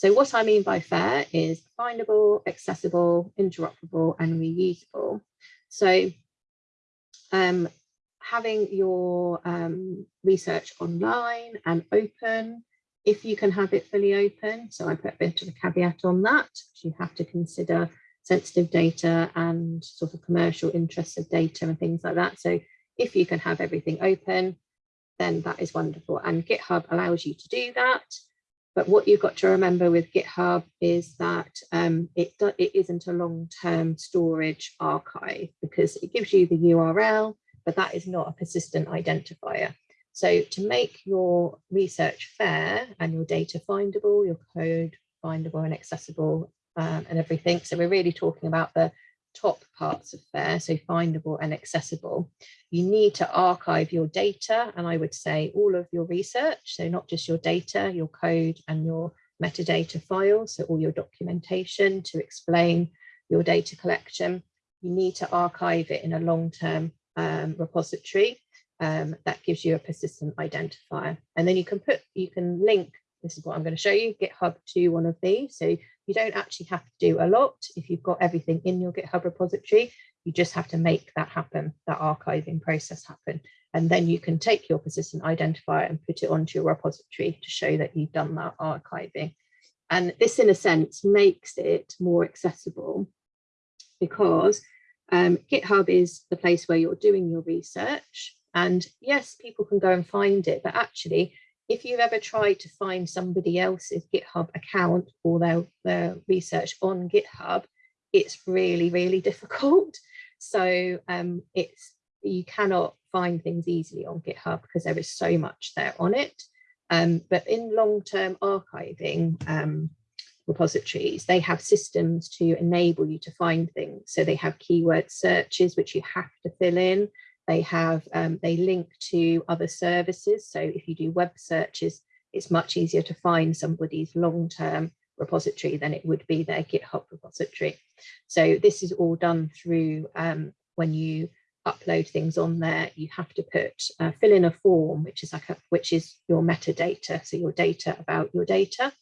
So what I mean by fair is findable, accessible, interoperable and reusable. So um, having your um, research online and open, if you can have it fully open, so I put a bit of a caveat on that, you have to consider sensitive data and sort of commercial interests of data and things like that. So if you can have everything open, then that is wonderful. And GitHub allows you to do that. But what you've got to remember with GitHub is that um, it, it isn't a long-term storage archive because it gives you the URL, but that is not a persistent identifier. So to make your research fair and your data findable, your code findable and accessible um, and everything. So we're really talking about the top parts of FAIR, so findable and accessible. You need to archive your data and I would say all of your research, so not just your data, your code and your metadata files, so all your documentation to explain your data collection. You need to archive it in a long-term um, repository um, that gives you a persistent identifier. And then you can put, you can link, this is what I'm going to show you, GitHub to one of these. So you don't actually have to do a lot if you've got everything in your GitHub repository. You just have to make that happen, that archiving process happen. And then you can take your persistent identifier and put it onto your repository to show that you've done that archiving. And this, in a sense, makes it more accessible because um, GitHub is the place where you're doing your research. And yes, people can go and find it, but actually if you've ever tried to find somebody else's GitHub account or their, their research on GitHub, it's really, really difficult. So um, it's you cannot find things easily on GitHub because there is so much there on it. Um, but in long-term archiving um, repositories, they have systems to enable you to find things. So they have keyword searches, which you have to fill in. They have, um, they link to other services. So if you do web searches, it's much easier to find somebody's long-term repository than it would be their GitHub repository. So this is all done through um, when you upload things on there, you have to put uh, fill in a form, which is like a, which is your metadata, so your data about your data,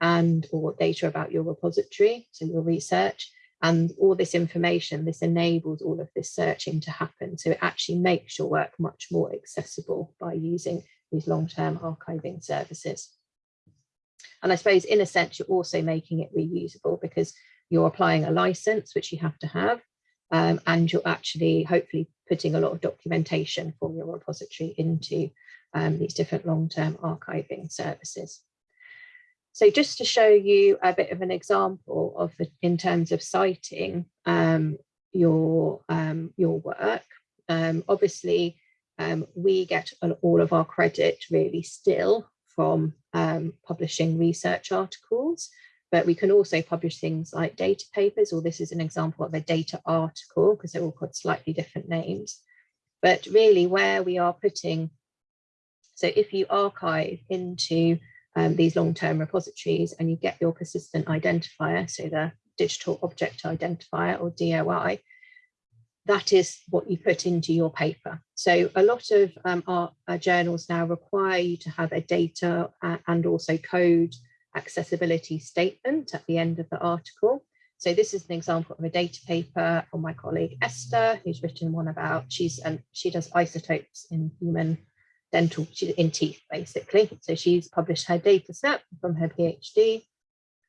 and or data about your repository, so your research, and all this information, this enables all of this searching to happen. So it actually makes your work much more accessible by using these long-term archiving services. And I suppose in a sense, you're also making it reusable because you're applying a license, which you have to have, um, and you're actually hopefully putting a lot of documentation for your repository into um, these different long-term archiving services. So just to show you a bit of an example of the, in terms of citing um, your, um, your work, um, obviously um, we get all of our credit really still from um, publishing research articles, but we can also publish things like data papers, or this is an example of a data article because they're all got slightly different names. But really where we are putting, so if you archive into um, these long-term repositories and you get your persistent identifier, so the digital object identifier or DOI, that is what you put into your paper. So a lot of um, our, our, journals now require you to have a data and also code accessibility statement at the end of the article. So this is an example of a data paper from my colleague Esther, who's written one about, she's and she does isotopes in human dental in teeth basically. So she's published her data set from her PhD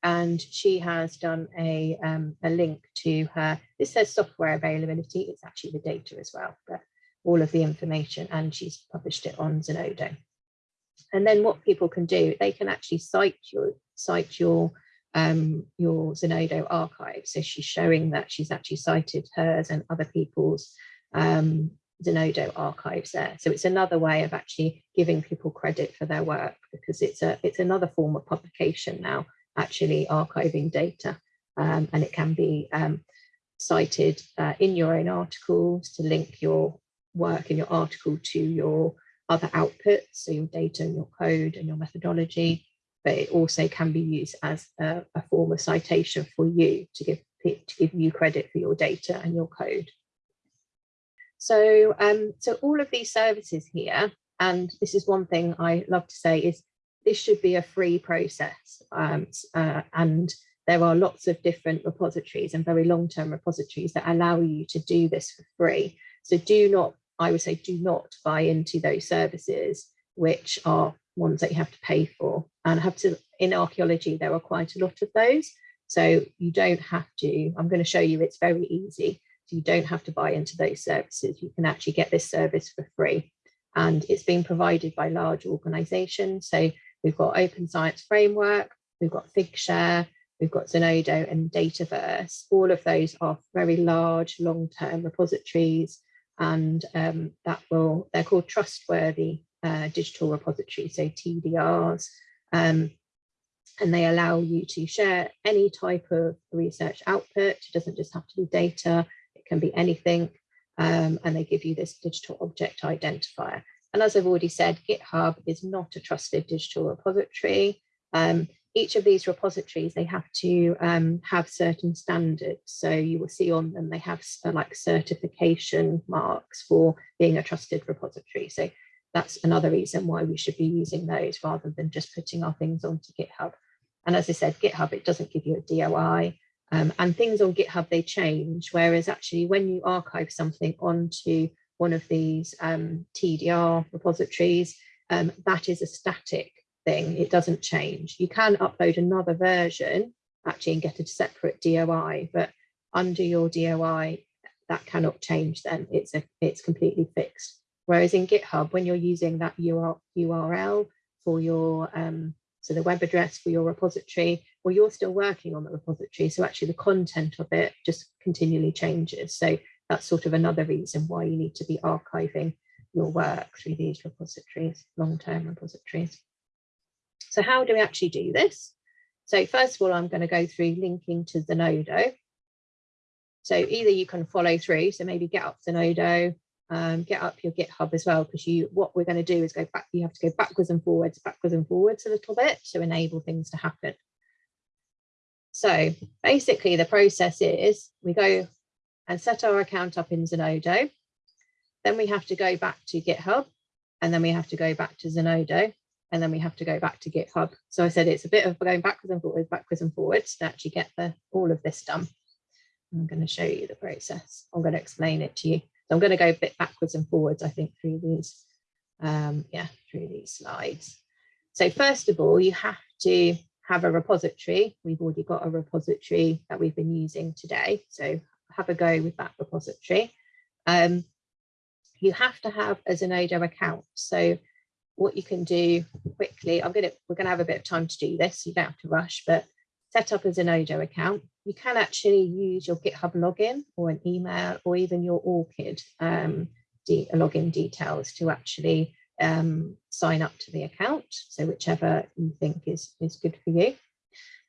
and she has done a, um, a link to her, this says software availability, it's actually the data as well, but all of the information and she's published it on Zenodo. And then what people can do, they can actually cite your cite your um, your Zenodo archive. So she's showing that she's actually cited hers and other people's um, Zenodo archives there. So it's another way of actually giving people credit for their work because it's a it's another form of publication now, actually archiving data. Um, and it can be um, cited uh, in your own articles to link your work in your article to your other outputs, so your data and your code and your methodology, but it also can be used as a, a form of citation for you to give to give you credit for your data and your code. So, um, so all of these services here, and this is one thing I love to say is this should be a free process um, uh, and there are lots of different repositories and very long-term repositories that allow you to do this for free. So do not, I would say, do not buy into those services which are ones that you have to pay for and have to, in archaeology, there are quite a lot of those. So you don't have to, I'm going to show you it's very easy. You don't have to buy into those services. You can actually get this service for free. And it's being provided by large organizations. So we've got Open Science Framework, we've got Figshare, we've got Zenodo and Dataverse. All of those are very large long-term repositories and um, that will, they're called trustworthy uh, digital repositories, so TDRs. Um, and they allow you to share any type of research output. It doesn't just have to be data, can be anything. Um, and they give you this digital object identifier. And as I've already said, GitHub is not a trusted digital repository. Um, each of these repositories, they have to um, have certain standards. So you will see on them, they have uh, like certification marks for being a trusted repository. So that's another reason why we should be using those rather than just putting our things onto GitHub. And as I said, GitHub, it doesn't give you a DOI um, and things on GitHub, they change. Whereas actually when you archive something onto one of these um, TDR repositories, um, that is a static thing. It doesn't change. You can upload another version actually and get a separate DOI, but under your DOI, that cannot change then. It's, a, it's completely fixed. Whereas in GitHub, when you're using that URL for your, um, so the web address for your repository, well, you're still working on the repository. So actually the content of it just continually changes. So that's sort of another reason why you need to be archiving your work through these repositories, long-term repositories. So how do we actually do this? So first of all, I'm going to go through linking to Zenodo. So either you can follow through, so maybe get up Zenodo, um, get up your GitHub as well, because you what we're going to do is go back, you have to go backwards and forwards, backwards and forwards a little bit to enable things to happen. So basically the process is we go and set our account up in Zenodo. Then we have to go back to GitHub and then we have to go back to Zenodo and then we have to go back to GitHub. So I said it's a bit of going backwards and forwards, backwards and forwards to actually get the all of this done. I'm going to show you the process. I'm going to explain it to you. So I'm going to go a bit backwards and forwards, I think, through these, um, yeah, through these slides. So first of all, you have to have a repository. We've already got a repository that we've been using today. So have a go with that repository. Um, you have to have a Zenodo account. So what you can do quickly, I'm gonna, we're gonna have a bit of time to do this, you don't have to rush, but set up a Zenodo account. You can actually use your GitHub login or an email or even your ORCID um, login details to actually um, sign up to the account. So whichever you think is, is good for you.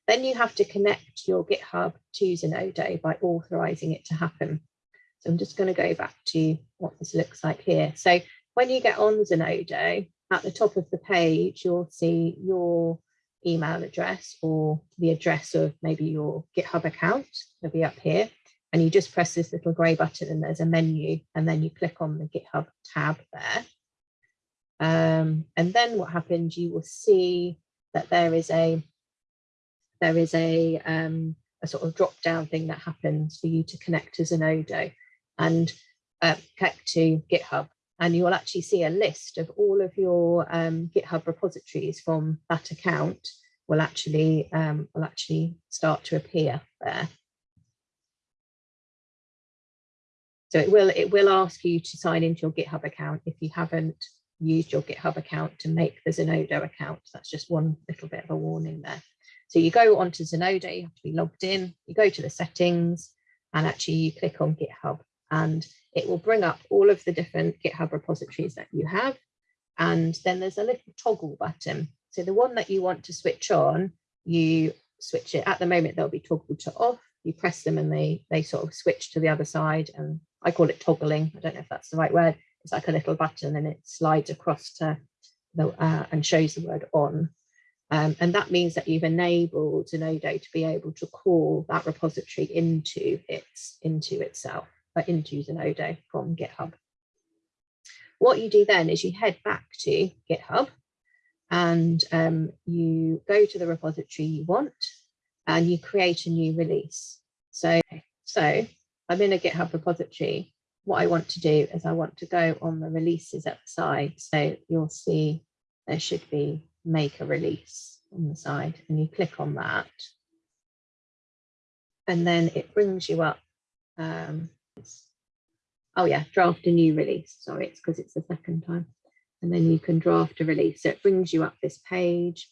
Then you have to connect your GitHub to Zenodo by authorizing it to happen. So I'm just going to go back to what this looks like here. So when you get on Zenodo, at the top of the page, you'll see your email address or the address of maybe your GitHub account. It'll be up here. And you just press this little grey button and there's a menu and then you click on the GitHub tab there. Um, and then what happens, you will see that there is a there is a, um, a sort of drop down thing that happens for you to connect to Zenodo and uh, connect to GitHub and you will actually see a list of all of your um, GitHub repositories from that account will actually um, will actually start to appear there. So it will it will ask you to sign into your GitHub account if you haven't used your GitHub account to make the Zenodo account. That's just one little bit of a warning there. So you go onto Zenodo, you have to be logged in, you go to the settings and actually you click on GitHub and it will bring up all of the different GitHub repositories that you have. And then there's a little toggle button. So the one that you want to switch on, you switch it. At the moment, they'll be toggled to off. You press them and they, they sort of switch to the other side. And I call it toggling. I don't know if that's the right word. It's like a little button and it slides across to the, uh, and shows the word on. Um, and that means that you've enabled Zenodo to be able to call that repository into its into itself uh, into Zenodo from GitHub. What you do then is you head back to GitHub and um, you go to the repository you want and you create a new release. So, so I'm in a GitHub repository. What I want to do is I want to go on the releases at the side. So you'll see there should be make a release on the side and you click on that. And then it brings you up. Um, oh yeah, draft a new release. Sorry, it's because it's the second time. And then you can draft a release. So it brings you up this page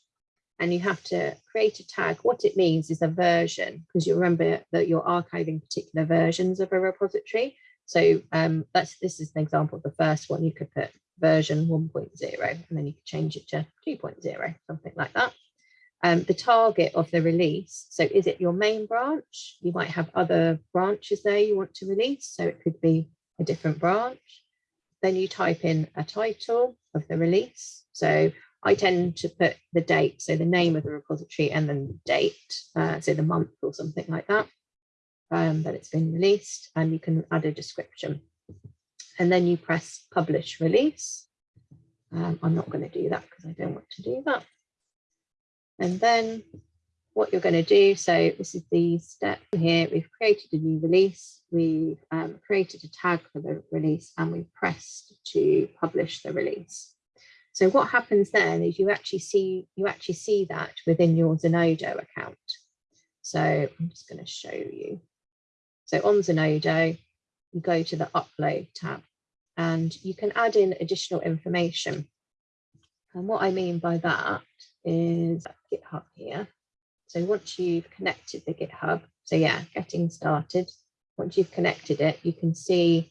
and you have to create a tag. What it means is a version, because you remember that you're archiving particular versions of a repository. So um, that's this is an example of the first one. You could put version 1.0 and then you could change it to 2.0, something like that. Um, the target of the release. So is it your main branch? You might have other branches there you want to release. So it could be a different branch. Then you type in a title of the release. So I tend to put the date, so the name of the repository and then date, uh, so the month or something like that, um, that it's been released, and you can add a description. And then you press publish release. Um, I'm not going to do that because I don't want to do that. And then what you're going to do, so this is the step here, we've created a new release, we've um, created a tag for the release, and we've pressed to publish the release. So what happens then is you actually see you actually see that within your Zenodo account. So I'm just going to show you. So on Zenodo, you go to the upload tab and you can add in additional information. And what I mean by that is GitHub here. So once you've connected the GitHub, so yeah, getting started, once you've connected it, you can see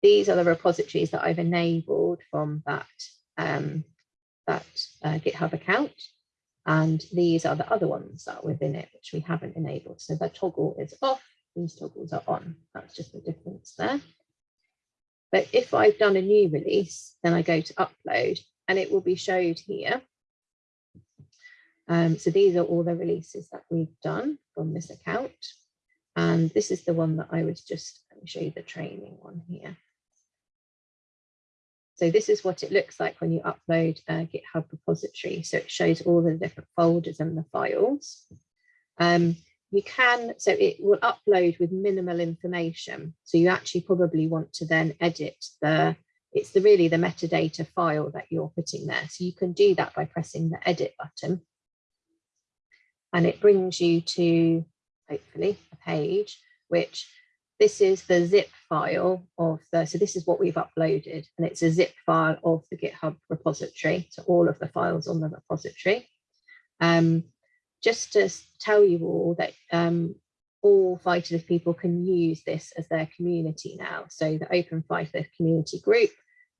these are the repositories that I've enabled from that um, that uh, GitHub account. And these are the other ones that are within it, which we haven't enabled. So the toggle is off, these toggles are on. That's just the difference there. But if I've done a new release, then I go to upload and it will be showed here. Um, so these are all the releases that we've done from this account. And this is the one that I was just, let me show you the training one here. So this is what it looks like when you upload a GitHub repository. So it shows all the different folders and the files. Um, you can, so it will upload with minimal information. So you actually probably want to then edit the, it's the really the metadata file that you're putting there. So you can do that by pressing the edit button. And it brings you to, hopefully, a page which this is the zip file of the, so this is what we've uploaded and it's a zip file of the GitHub repository. So all of the files on the repository. Um, just to tell you all that um, all Phytolith people can use this as their community now. So the Open Phytolith community group,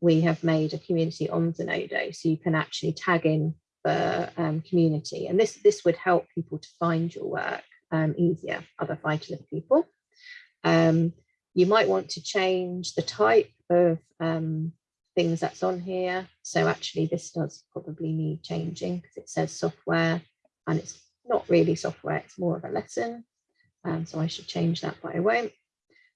we have made a community on Zenodo, so you can actually tag in the um, community. And this, this would help people to find your work um, easier, other Phytolith people. Um, you might want to change the type of um, things that's on here. So actually this does probably need changing because it says software and it's not really software, it's more of a lesson. Um, so I should change that, but I won't.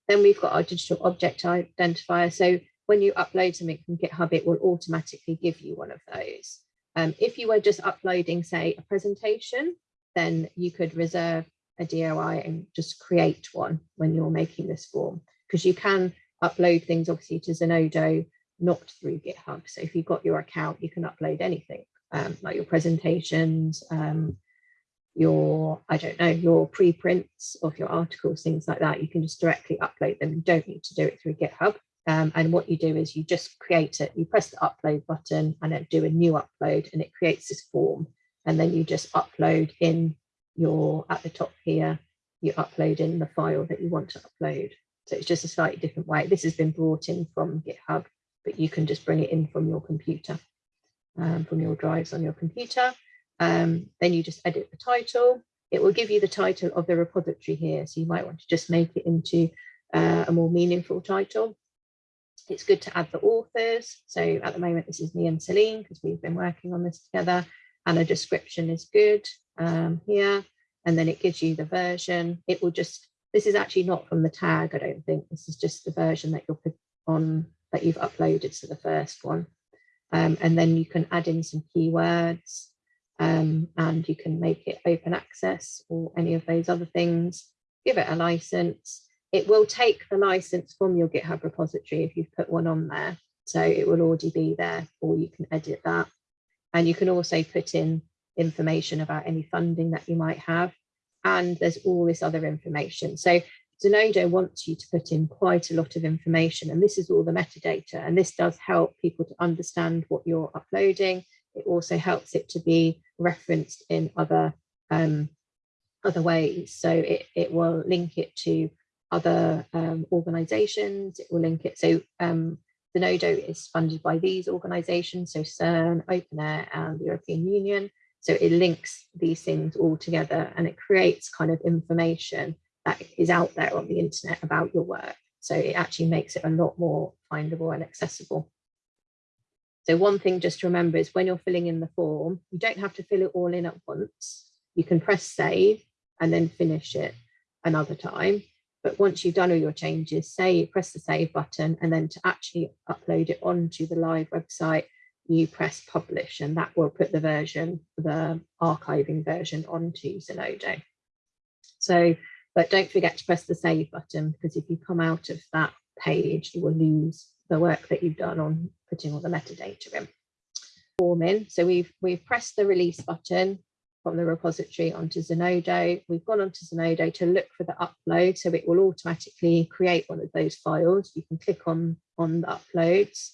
Then we've got our digital object identifier. So when you upload something from GitHub, it will automatically give you one of those. Um, if you were just uploading, say, a presentation, then you could reserve a DOI and just create one when you're making this form because you can upload things obviously to Zenodo not through GitHub. So if you've got your account, you can upload anything um, like your presentations, um, your, I don't know, your preprints of your articles, things like that. You can just directly upload them. You don't need to do it through GitHub. Um, and what you do is you just create it, you press the upload button and then do a new upload and it creates this form. And then you just upload in your at the top here, you upload in the file that you want to upload. So it's just a slightly different way. This has been brought in from GitHub, but you can just bring it in from your computer, um, from your drives on your computer. Um, then you just edit the title. It will give you the title of the repository here. So you might want to just make it into uh, a more meaningful title. It's good to add the authors. So at the moment, this is me and Celine because we've been working on this together and a description is good um, here. And then it gives you the version. It will just, this is actually not from the tag, I don't think. This is just the version that put on, that you've uploaded to the first one. Um, and then you can add in some keywords um, and you can make it open access or any of those other things. Give it a license. It will take the license from your GitHub repository if you've put one on there. So it will already be there or you can edit that. And you can also put in information about any funding that you might have. And there's all this other information. So Zenodo wants you to put in quite a lot of information and this is all the metadata and this does help people to understand what you're uploading. It also helps it to be referenced in other um, other ways. So it, it will link it to other um, organizations, it will link it. So um, Zenodo is funded by these organizations, so CERN, OpenAIRE and the European Union. So it links these things all together and it creates kind of information that is out there on the internet about your work. So it actually makes it a lot more findable and accessible. So one thing just to remember is when you're filling in the form, you don't have to fill it all in at once. You can press save and then finish it another time. But once you've done all your changes, say press the save button and then to actually upload it onto the live website, you press publish and that will put the version, the archiving version onto Zenodo. So, but don't forget to press the save button because if you come out of that page, you will lose the work that you've done on putting all the metadata in. Form in. So we've we've pressed the release button from the repository onto Zenodo. We've gone onto Zenodo to look for the upload, so it will automatically create one of those files. You can click on, on the uploads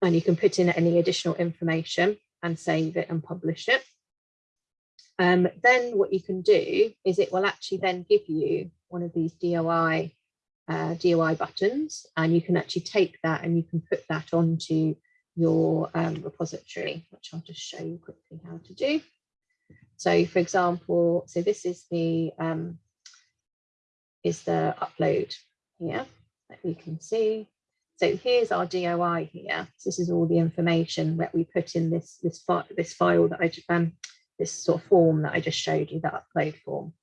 and you can put in any additional information and save it and publish it. Um, then what you can do is it will actually then give you one of these DOI uh, DOI buttons and you can actually take that and you can put that onto your um, repository, which I'll just show you quickly how to do. So for example, so this is the um, is the upload here that you can see. So here's our DOI here. So this is all the information that we put in this this file this file that I um, this sort of form that I just showed you, that upload form.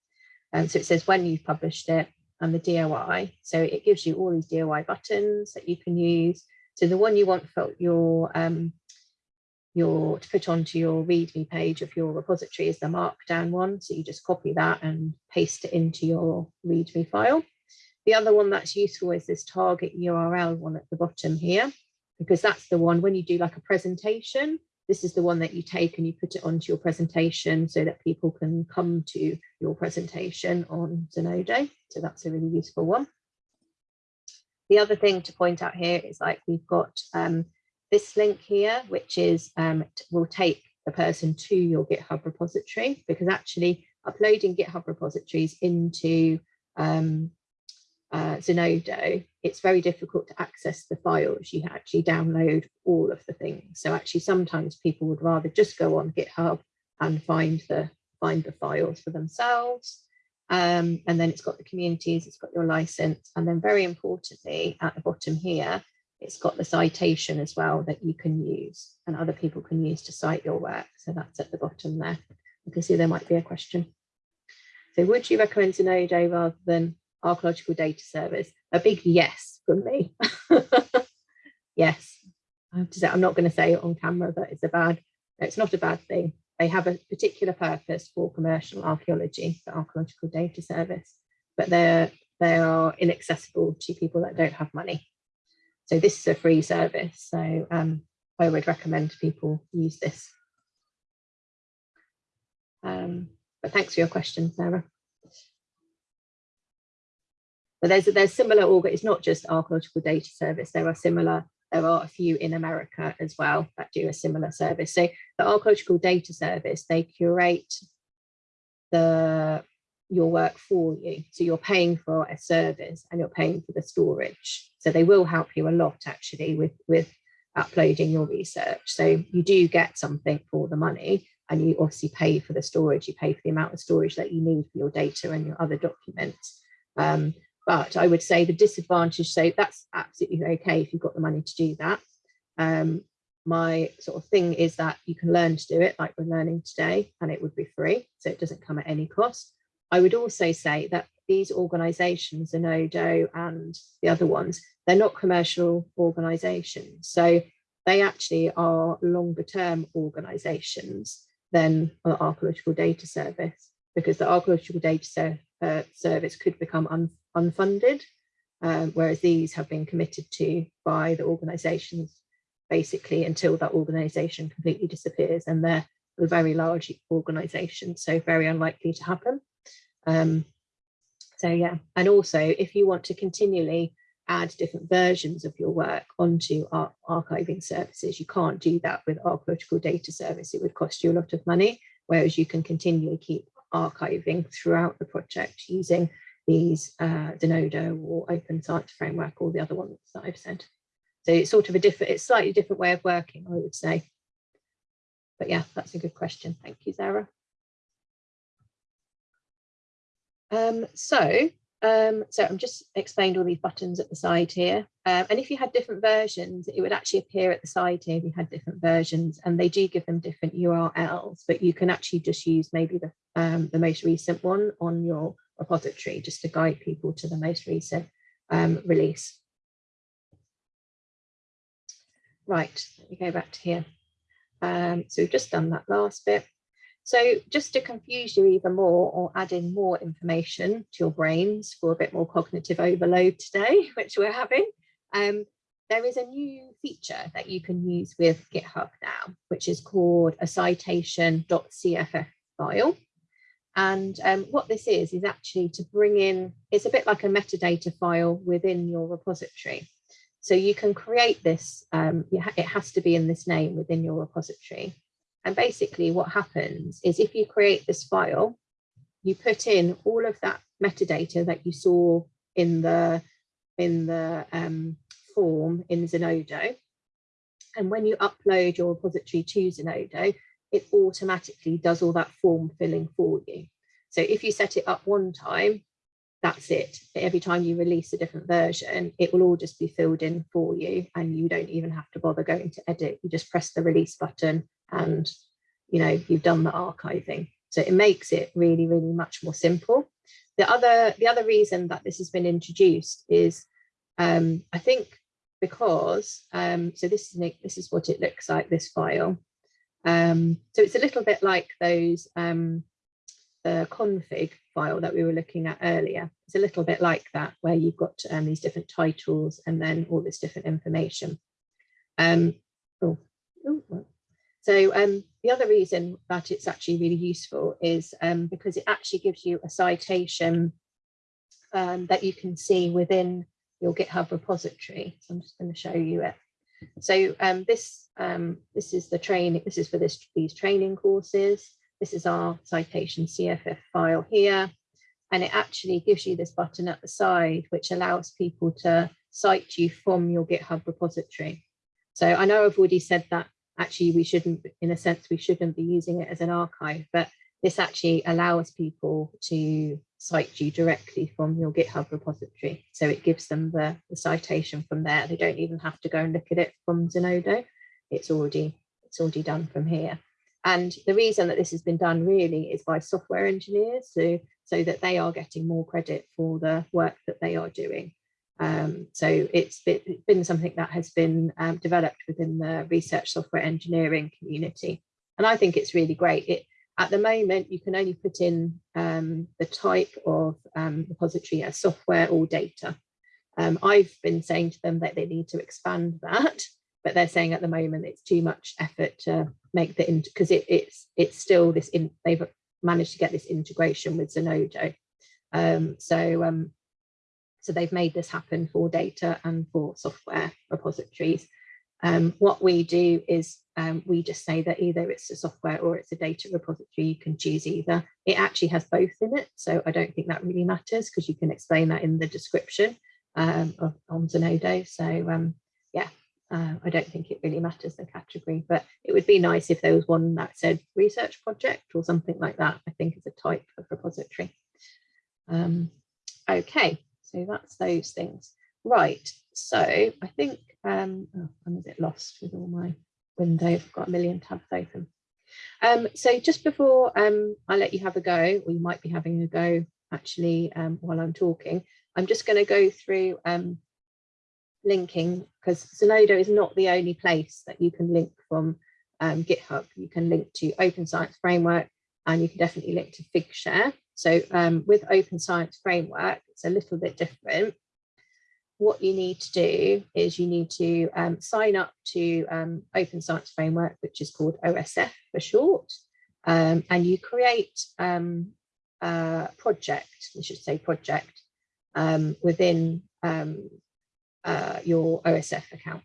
And so it says when you've published it and the DOI. So it gives you all these DOI buttons that you can use. So the one you want for your um, your to put onto your README page of your repository is the markdown one. So you just copy that and paste it into your README file. The other one that's useful is this target URL one at the bottom here, because that's the one when you do like a presentation, this is the one that you take and you put it onto your presentation so that people can come to your presentation on Zenodo. So that's a really useful one. The other thing to point out here is like we've got um, this link here, which is um, will take the person to your GitHub repository because actually uploading GitHub repositories into um, uh, Zenodo, it's very difficult to access the files. You actually download all of the things. So actually sometimes people would rather just go on GitHub and find the find the files for themselves. Um, and then it's got the communities, it's got your license, and then very importantly at the bottom here, it's got the citation as well that you can use and other people can use to cite your work. So that's at the bottom there. You can see there might be a question. So would you recommend Zenodo rather than Archaeological Data Service? A big yes from me. yes. I have to say, I'm not going to say it on camera that it's a bad, it's not a bad thing. They have a particular purpose for commercial archaeology, the Archaeological Data Service, but they're they are inaccessible to people that don't have money. So this is a free service. So um, I would recommend people use this. Um, but thanks for your question, Sarah. But there's there's similar organ. It's not just archaeological data service. There are similar. There are a few in America as well that do a similar service. So the archaeological data service they curate the your work for you. So you're paying for a service and you're paying for the storage. So they will help you a lot actually with, with uploading your research. So you do get something for the money and you obviously pay for the storage, you pay for the amount of storage that you need for your data and your other documents. Um, but I would say the disadvantage, so that's absolutely okay if you've got the money to do that. Um, my sort of thing is that you can learn to do it like we're learning today and it would be free. So it doesn't come at any cost. I would also say that these organizations, Zenodo and the other ones, they're not commercial organizations. So they actually are longer term organisations than the archaeological data service because the archaeological data uh, service could become unfunded, um, whereas these have been committed to by the organisations basically until that organisation completely disappears and they're a very large organisation, so very unlikely to happen. Um, so yeah, and also if you want to continually add different versions of your work onto our archiving services. You can't do that with archaeological data service. It would cost you a lot of money, whereas you can continually keep archiving throughout the project using these uh, Zenodo or Open Science Framework or the other ones that I've said. So it's sort of a different, it's slightly different way of working, I would say. But yeah, that's a good question. Thank you, Zara. Um, so um, so I'm just explained all these buttons at the side here. Um, and if you had different versions, it would actually appear at the side here if you had different versions and they do give them different URLs, but you can actually just use maybe the, um, the most recent one on your repository just to guide people to the most recent um, release. Right, let me go back to here. Um, so we've just done that last bit. So just to confuse you even more or add in more information to your brains for a bit more cognitive overload today, which we're having, um, there is a new feature that you can use with GitHub now, which is called a citation.cff file. And um, what this is, is actually to bring in, it's a bit like a metadata file within your repository. So you can create this, um, it has to be in this name within your repository. And basically what happens is if you create this file, you put in all of that metadata that you saw in the in the um, form in Zenodo. And when you upload your repository to Zenodo, it automatically does all that form filling for you. So if you set it up one time, that's it. Every time you release a different version, it will all just be filled in for you and you don't even have to bother going to edit. You just press the release button and you know you've done the archiving so it makes it really really much more simple the other the other reason that this has been introduced is um, I think because um, so this is this is what it looks like this file um, so it's a little bit like those um, the config file that we were looking at earlier it's a little bit like that where you've got um, these different titles and then all this different information um, oh, oh so um, the other reason that it's actually really useful is um, because it actually gives you a citation um, that you can see within your GitHub repository. So I'm just going to show you it. So um, this um, this is the training. This is for this these training courses. This is our citation CFF file here, and it actually gives you this button at the side, which allows people to cite you from your GitHub repository. So I know I've already said that actually we shouldn't, in a sense, we shouldn't be using it as an archive, but this actually allows people to cite you directly from your GitHub repository. So it gives them the, the citation from there. They don't even have to go and look at it from Zenodo. It's already, it's already done from here. And the reason that this has been done really is by software engineers so, so that they are getting more credit for the work that they are doing. Um, so it's been something that has been um, developed within the research software engineering community. And I think it's really great. It, at the moment, you can only put in um, the type of um, repository as software or data. Um, I've been saying to them that they need to expand that, but they're saying at the moment it's too much effort to make the, because it, it's, it's still this, in, they've managed to get this integration with Zenodo. Um, so so they've made this happen for data and for software repositories. Um, what we do is um, we just say that either it's a software or it's a data repository, you can choose either. It actually has both in it, so I don't think that really matters because you can explain that in the description um, of, on Zenodo. So um, yeah, uh, I don't think it really matters the category, but it would be nice if there was one that said research project or something like that, I think is a type of repository. Um, okay, so that's those things. Right, so I think, um, oh, I'm a bit lost with all my window, I've got a million tabs open. Um, so just before um, I let you have a go, or you might be having a go actually um, while I'm talking, I'm just going to go through um, linking because Zenodo is not the only place that you can link from um, GitHub. You can link to Open Science Framework and you can definitely link to Figshare. So um, with Open Science Framework, it's a little bit different. What you need to do is you need to um, sign up to um, Open Science Framework, which is called OSF for short, um, and you create um, a project, we should say project, um, within uh, your OSF account.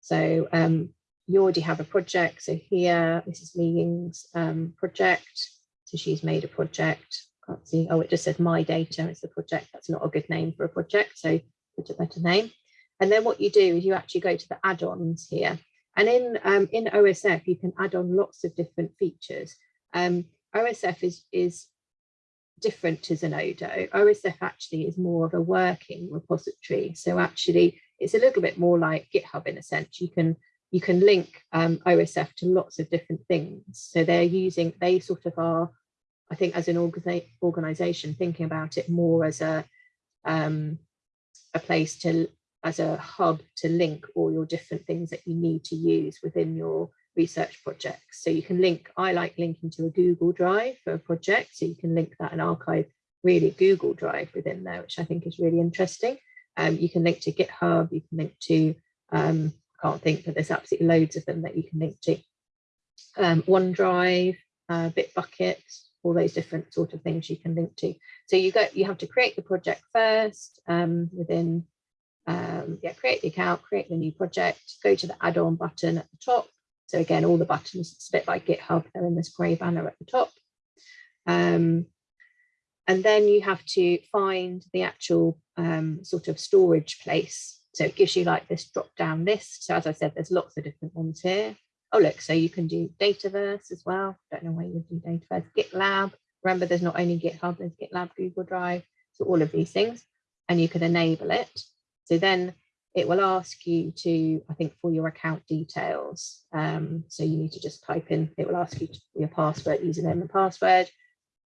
So um, you already have a project. So here, Li um, project. So she's made a project. Can't see. Oh, it just says my data is the project. That's not a good name for a project. So put a better name. And then what you do is you actually go to the add-ons here. And in um, in OSF, you can add on lots of different features. Um, OSF is is different to Zenodo. OSF actually is more of a working repository. So actually it's a little bit more like GitHub in a sense. You can you can link um, OSF to lots of different things. So they're using, they sort of are, I think as an organi organization, thinking about it more as a, um, a place to, as a hub to link all your different things that you need to use within your research projects. So you can link, I like linking to a Google Drive for a project. So you can link that and archive really Google Drive within there, which I think is really interesting. Um, you can link to GitHub, you can link to, um, I can't think, but there's absolutely loads of them that you can link to. Um, OneDrive, uh, Bitbucket, all those different sort of things you can link to. So you go, you have to create the project first um, within, um, yeah, create the account, create the new project, go to the add-on button at the top, so again, all the buttons split by GitHub, they're in this grey banner at the top. Um, and then you have to find the actual um, sort of storage place. So it gives you like this drop down list. So as I said, there's lots of different ones here. Oh, look, so you can do Dataverse as well. Don't know why you would do Dataverse. GitLab. Remember, there's not only GitHub, there's GitLab, Google Drive. So all of these things, and you can enable it. So then it will ask you to, I think, for your account details. Um, so you need to just type in, it will ask you your password, username and password.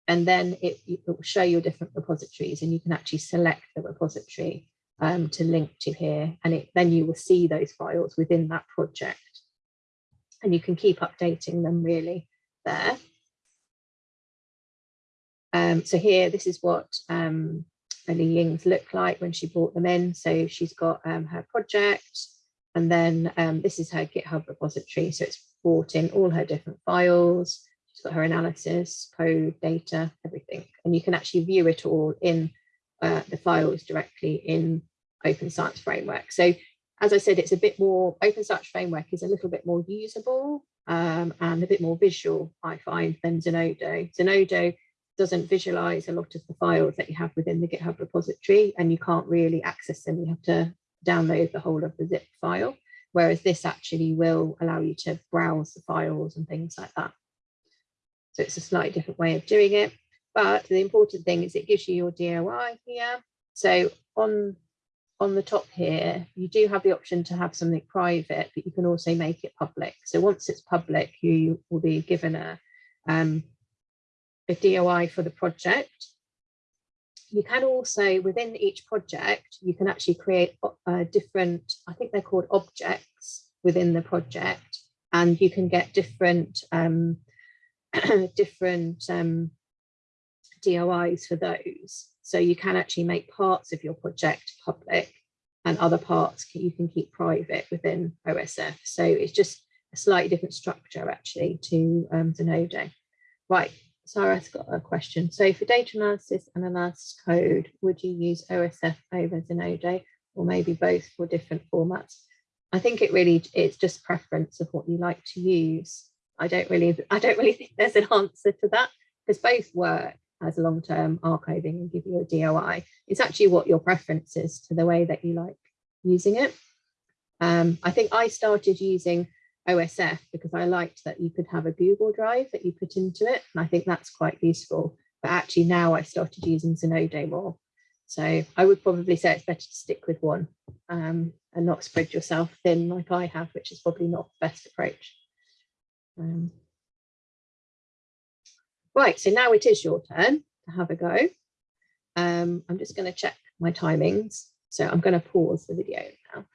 And then it, it, will show your different repositories and you can actually select the repository um, to link to here. And it, then you will see those files within that project. And you can keep updating them really there. Um, so here, this is what um, Li Ying's look like when she brought them in. So she's got um, her project and then um, this is her GitHub repository. So it's brought in all her different files. She's got her analysis, code, data, everything. And you can actually view it all in uh, the files directly in Open Science Framework. So as I said, it's a bit more, Open Science Framework is a little bit more usable um, and a bit more visual, I find, than Zenodo. Zenodo doesn't visualize a lot of the files that you have within the GitHub repository and you can't really access them. You have to download the whole of the zip file, whereas this actually will allow you to browse the files and things like that. So it's a slightly different way of doing it. But the important thing is it gives you your DOI here. So on, on the top here, you do have the option to have something private, but you can also make it public. So once it's public, you will be given a um, a DOI for the project. You can also, within each project, you can actually create uh, different, I think they're called objects within the project, and you can get different, um, different um, DOIs for those. So you can actually make parts of your project public and other parts you can keep private within OSF. So it's just a slightly different structure actually to um, Zenodo. Right, Sarah's got a question. So for data analysis and analysis code, would you use OSF over Zenodo or maybe both for different formats? I think it really it's just preference of what you like to use. I don't really I don't really think there's an answer to that because both work as long-term archiving and give you a DOI. It's actually what your preference is to the way that you like using it. Um, I think I started using OSF because I liked that you could have a Google Drive that you put into it. And I think that's quite useful. But actually now I started using Zenodo more. So I would probably say it's better to stick with one um, and not spread yourself thin like I have, which is probably not the best approach. Um, right, so now it is your turn to have a go. Um, I'm just going to check my timings. So I'm going to pause the video now